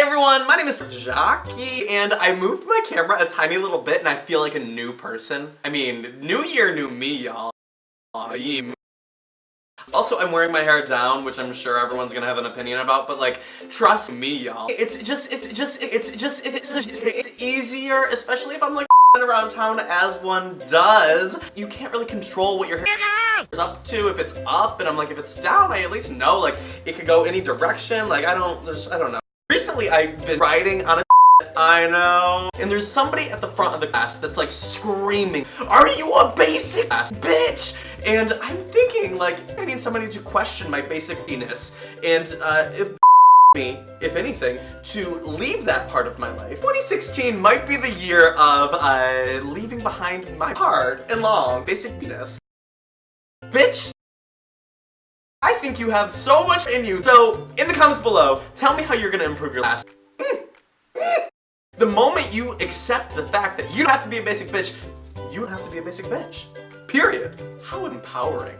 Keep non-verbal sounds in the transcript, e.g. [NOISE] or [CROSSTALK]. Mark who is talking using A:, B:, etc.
A: Hey everyone, my name is Jockey, and I moved my camera a tiny little bit and I feel like a new person. I mean, new year, new me, y'all. Also, I'm wearing my hair down, which I'm sure everyone's gonna have an opinion about, but like, trust me, y'all. It's just, it's just, it's just, it's just, it's easier, especially if I'm like [LAUGHS] around town as one does. You can't really control what your hair is up to. If it's up, and I'm like, if it's down, I at least know, like, it could go any direction. Like, I don't, I don't know. Recently, I've been riding on a [LAUGHS] I know. And there's somebody at the front of the class that's like screaming, Are you a basic ass bitch? And I'm thinking like, I need somebody to question my basic penis. And uh, [LAUGHS] me, if anything, to leave that part of my life. 2016 might be the year of uh, leaving behind my hard and long basic penis. Bitch! I think you have so much in you. So, in the comments below, tell me how you're gonna improve your last. The moment you accept the fact that you don't have to be a basic bitch, you don't have to be a basic bitch. Period. How empowering.